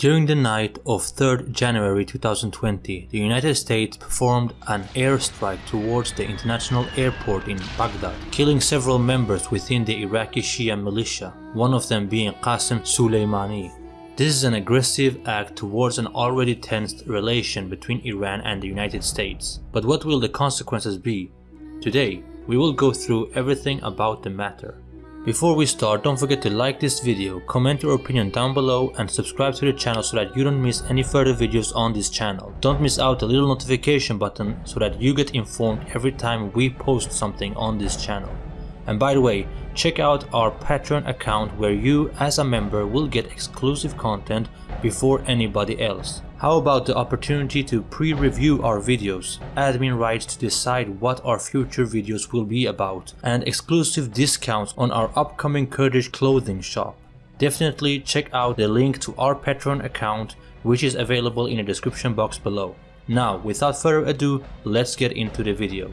During the night of 3rd January 2020, the United States performed an airstrike towards the international airport in Baghdad, killing several members within the Iraqi Shia militia, one of them being Qasem Soleimani. This is an aggressive act towards an already tensed relation between Iran and the United States. But what will the consequences be? Today, we will go through everything about the matter. Before we start, don't forget to like this video, comment your opinion down below and subscribe to the channel so that you don't miss any further videos on this channel. Don't miss out the little notification button so that you get informed every time we post something on this channel. And by the way, check out our Patreon account where you as a member will get exclusive content before anybody else. How about the opportunity to pre-review our videos, admin rights to decide what our future videos will be about, and exclusive discounts on our upcoming Kurdish clothing shop. Definitely check out the link to our Patreon account which is available in the description box below. Now without further ado, let's get into the video.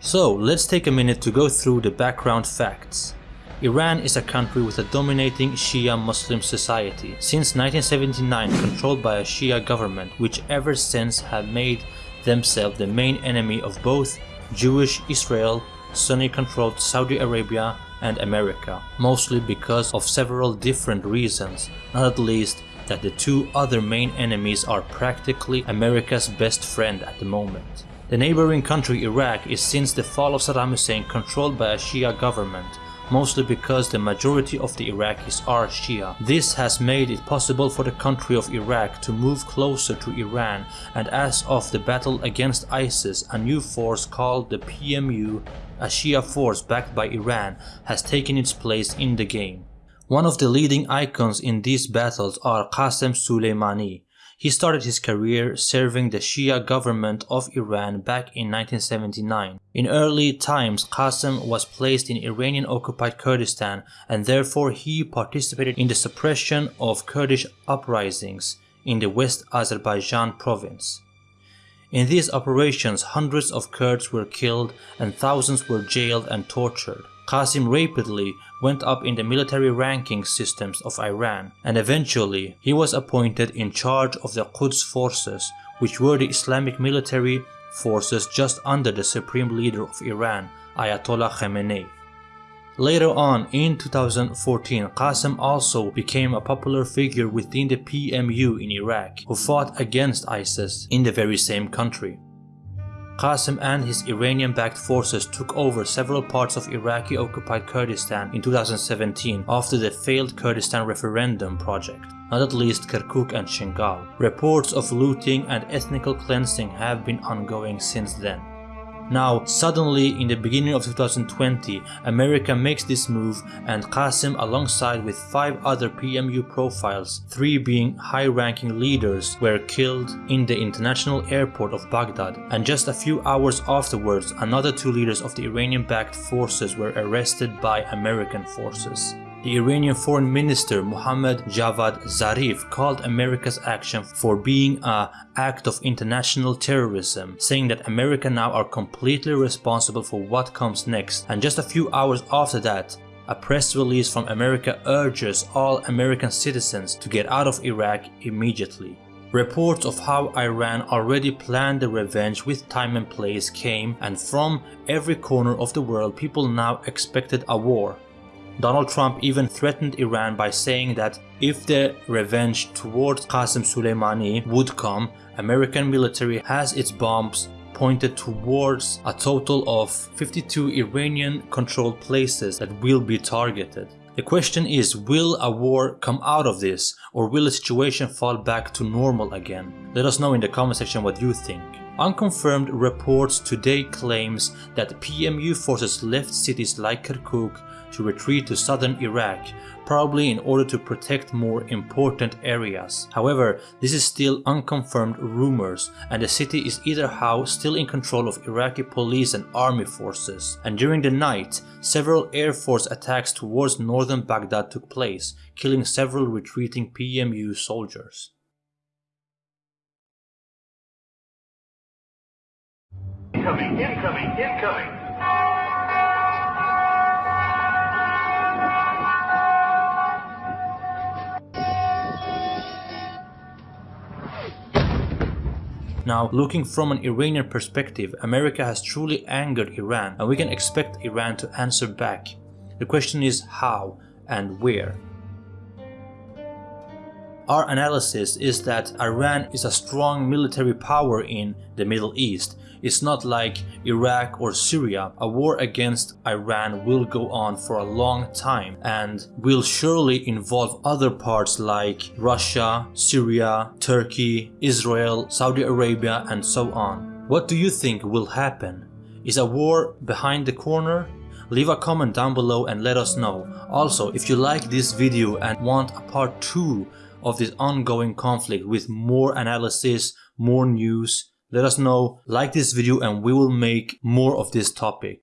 So let's take a minute to go through the background facts. Iran is a country with a dominating Shia Muslim society since 1979 controlled by a Shia government which ever since have made themselves the main enemy of both Jewish Israel, Sunni controlled Saudi Arabia and America, mostly because of several different reasons, not at least that the two other main enemies are practically America's best friend at the moment. The neighboring country Iraq is since the fall of Saddam Hussein controlled by a Shia government mostly because the majority of the Iraqis are Shia. This has made it possible for the country of Iraq to move closer to Iran and as of the battle against ISIS, a new force called the PMU, a Shia force backed by Iran, has taken its place in the game. One of the leading icons in these battles are Qasem Soleimani, he started his career serving the Shia government of Iran back in 1979. In early times, Qasem was placed in Iranian occupied Kurdistan and therefore he participated in the suppression of Kurdish uprisings in the West Azerbaijan province. In these operations, hundreds of Kurds were killed and thousands were jailed and tortured. Qasim rapidly went up in the military ranking systems of Iran and eventually he was appointed in charge of the Quds forces which were the Islamic military forces just under the supreme leader of Iran, Ayatollah Khamenei. Later on in 2014, Qasim also became a popular figure within the PMU in Iraq who fought against ISIS in the very same country. Qasim and his Iranian-backed forces took over several parts of Iraqi-occupied Kurdistan in 2017 after the failed Kurdistan referendum project, not at least Kirkuk and Shingal. Reports of looting and ethnical cleansing have been ongoing since then. Now, suddenly in the beginning of 2020, America makes this move and Qasim alongside with five other PMU profiles, three being high-ranking leaders, were killed in the international airport of Baghdad and just a few hours afterwards another two leaders of the Iranian-backed forces were arrested by American forces. The Iranian Foreign Minister Mohammad Javad Zarif called America's action for being a act of international terrorism, saying that America now are completely responsible for what comes next and just a few hours after that a press release from America urges all American citizens to get out of Iraq immediately. Reports of how Iran already planned the revenge with time and place came and from every corner of the world people now expected a war. Donald Trump even threatened Iran by saying that if the revenge towards Qasem Soleimani would come, American military has its bombs pointed towards a total of 52 Iranian controlled places that will be targeted. The question is, will a war come out of this or will the situation fall back to normal again? Let us know in the comment section what you think. Unconfirmed reports today claims that PMU forces left cities like Kirkuk to retreat to southern Iraq, probably in order to protect more important areas. However, this is still unconfirmed rumors and the city is either how still in control of Iraqi police and army forces. And during the night, several air force attacks towards northern Baghdad took place, killing several retreating PMU soldiers. Incoming, incoming, incoming! Now, looking from an Iranian perspective, America has truly angered Iran and we can expect Iran to answer back. The question is how and where. Our analysis is that Iran is a strong military power in the Middle East. It's not like Iraq or Syria. A war against Iran will go on for a long time and will surely involve other parts like Russia, Syria, Turkey, Israel, Saudi Arabia and so on. What do you think will happen? Is a war behind the corner? Leave a comment down below and let us know. Also, if you like this video and want a part 2 of this ongoing conflict with more analysis, more news, let us know, like this video and we will make more of this topic.